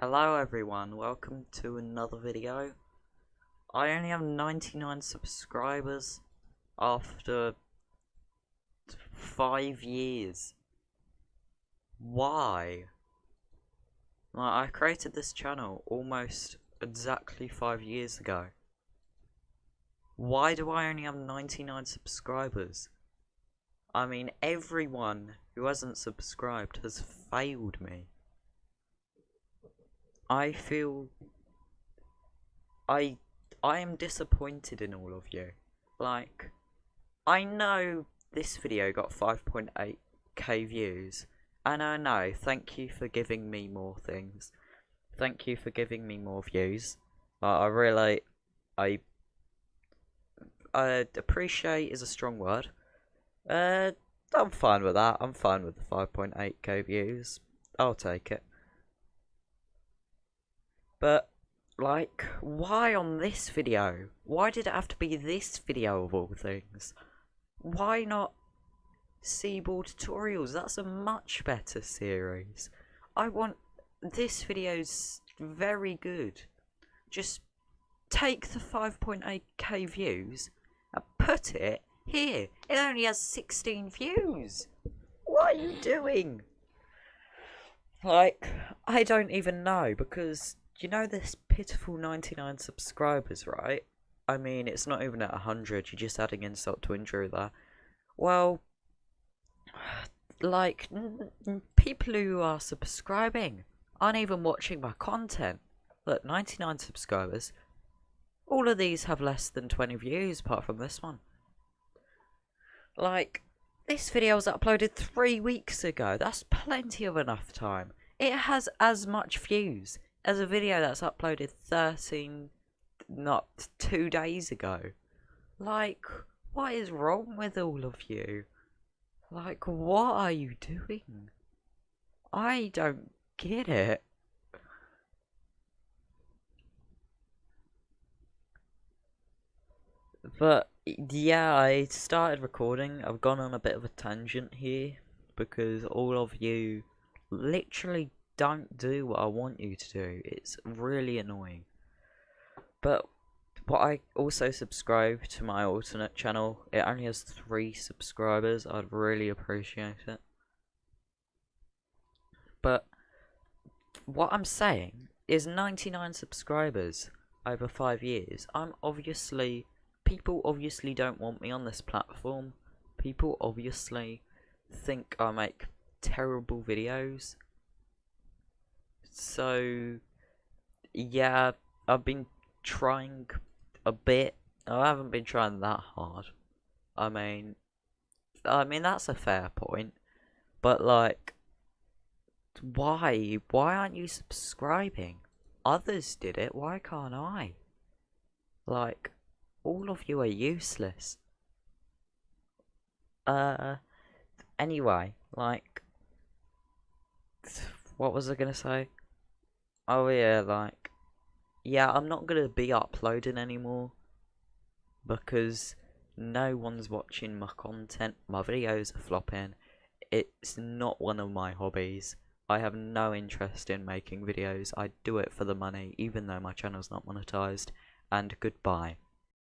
Hello everyone, welcome to another video. I only have 99 subscribers after 5 years. Why? Like, I created this channel almost exactly 5 years ago. Why do I only have 99 subscribers? I mean, everyone who hasn't subscribed has failed me. I feel I I am disappointed in all of you. Like I know this video got 5.8k views and I know thank you for giving me more things. Thank you for giving me more views. Uh, I really I uh, appreciate is a strong word. Uh I'm fine with that. I'm fine with the 5.8k views. I'll take it. But, like, why on this video? Why did it have to be this video of all things? Why not Seaboard Tutorials? That's a much better series. I want... This video's very good. Just take the 5.8k views and put it here. It only has 16 views. What are you doing? Like, I don't even know because you know this pitiful 99 subscribers, right? I mean, it's not even at 100, you're just adding insult to injury there. Well, like, people who are subscribing aren't even watching my content. Look, 99 subscribers. All of these have less than 20 views, apart from this one. Like, this video was uploaded three weeks ago. That's plenty of enough time. It has as much views as a video that's uploaded 13, not two days ago. Like, what is wrong with all of you? Like, what are you doing? I don't get it. But, yeah, I started recording. I've gone on a bit of a tangent here because all of you literally don't do what I want you to do. It's really annoying. But what I also subscribe to my alternate channel. It only has three subscribers. I'd really appreciate it. But what I'm saying is 99 subscribers over five years. I'm obviously people obviously don't want me on this platform. People obviously think I make terrible videos so, yeah, I've been trying a bit. I haven't been trying that hard. I mean, I mean that's a fair point, but like, why? Why aren't you subscribing? Others did it. Why can't I? Like, all of you are useless. Uh, anyway, like, what was I gonna say? Oh yeah, like, yeah, I'm not gonna be uploading anymore because no one's watching my content. My videos are flopping. It's not one of my hobbies. I have no interest in making videos. I do it for the money, even though my channel's not monetized. And goodbye.